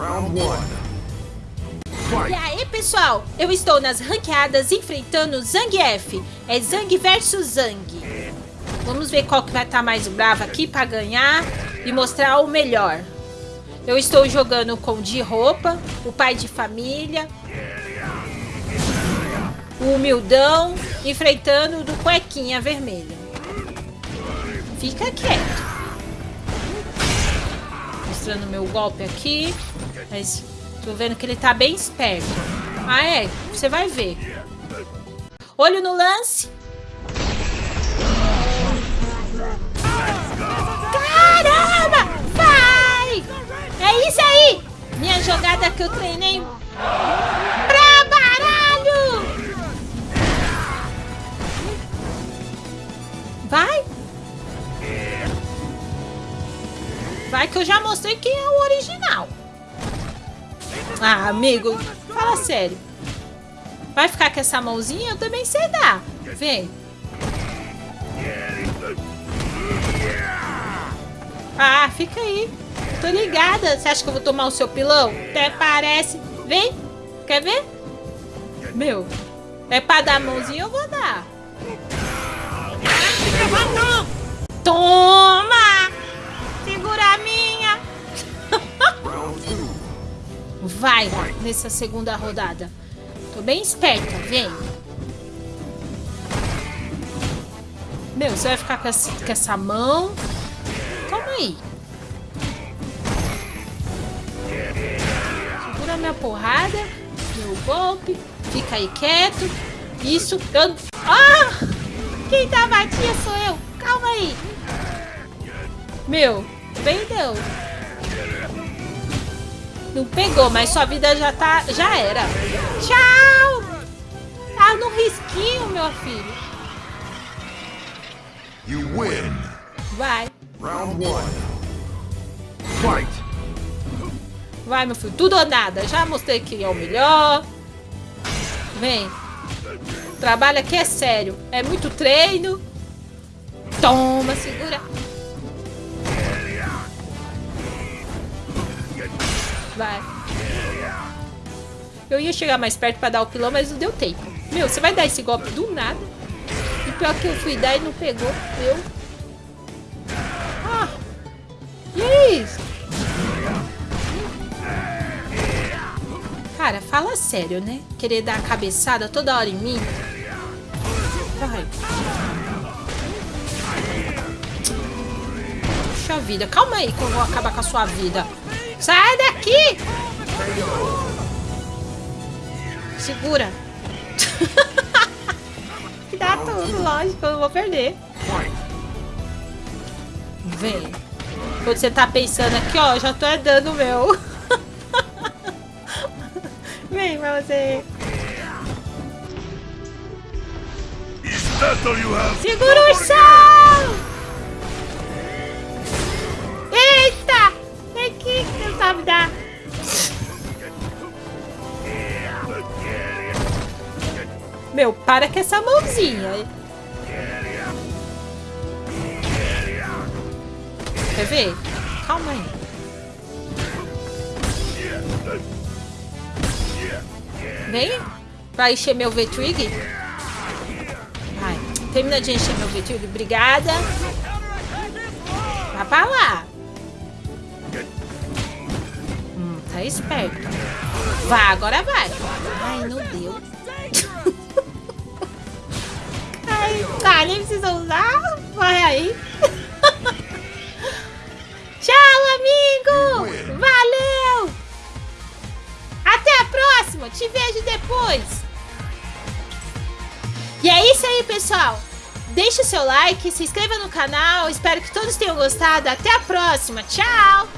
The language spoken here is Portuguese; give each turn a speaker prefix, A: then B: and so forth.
A: Round one.
B: E aí, pessoal? Eu estou nas ranqueadas enfrentando Zangief. É Zang versus Zang. Vamos ver qual que vai estar mais bravo aqui para ganhar e mostrar o melhor. Eu estou jogando com de roupa, o pai de família, o humildão, enfrentando o do cuequinha vermelha. Fica quieto. Mostrando meu golpe aqui. Mas tô vendo que ele tá bem esperto. Ah, é? Você vai ver. Olho no lance. Caramba! Vai! É isso aí! Minha jogada que eu treinei Vai que eu já mostrei quem é o original. Ah, amigo, fala sério. Vai ficar com essa mãozinha? Eu também sei dar. Vem. Ah, fica aí. Tô ligada. Você acha que eu vou tomar o seu pilão? Até parece. Vem. Quer ver? Meu. É pra dar a mãozinha, eu vou dar. Toma! Vai nessa segunda rodada. Tô bem esperta, vem. Meu, você vai ficar com essa, com essa mão. Calma aí. Segura minha porrada. Meu golpe. Fica aí quieto. Isso. Eu... Ah! Quem tá batia sou eu. Calma aí. Meu, bem não. Não pegou, mas sua vida já tá. Já era. Tchau! Tá no risquinho, meu filho.
A: You win.
B: Vai.
A: Round one. Fight.
B: Vai, meu filho. Tudo ou nada. Já mostrei que é o melhor. Vem. O trabalho aqui é sério. É muito treino. Toma, segura. Vai. Eu ia chegar mais perto pra dar o pilão, mas não deu tempo. Meu, você vai dar esse golpe do nada. E pior que eu fui dar e não pegou. Eu. Ah. E é isso? Cara, fala sério, né? Querer dar a cabeçada toda hora em mim. Vai. Puxa vida. Calma aí que eu vou acabar com a sua vida. Sai daqui! Segura. Dá tudo, lógico. Eu não vou perder. Vem. Quando você tá pensando aqui, ó, eu já tô dando o meu. Vem pra você. Segura o chão! Meu, para com essa mãozinha. Quer ver? Calma aí. Vem. Vai encher meu V-Trig? Vai. Termina de encher meu V-Trig. Obrigada. Vai pra lá. Hum, tá esperto. Vai, agora vai. Ai, não deu. Tá, nem precisa usar. Vai aí. Tchau, amigo. Valeu. Até a próxima. Te vejo depois. E é isso aí, pessoal. Deixe o seu like, se inscreva no canal. Espero que todos tenham gostado. Até a próxima. Tchau.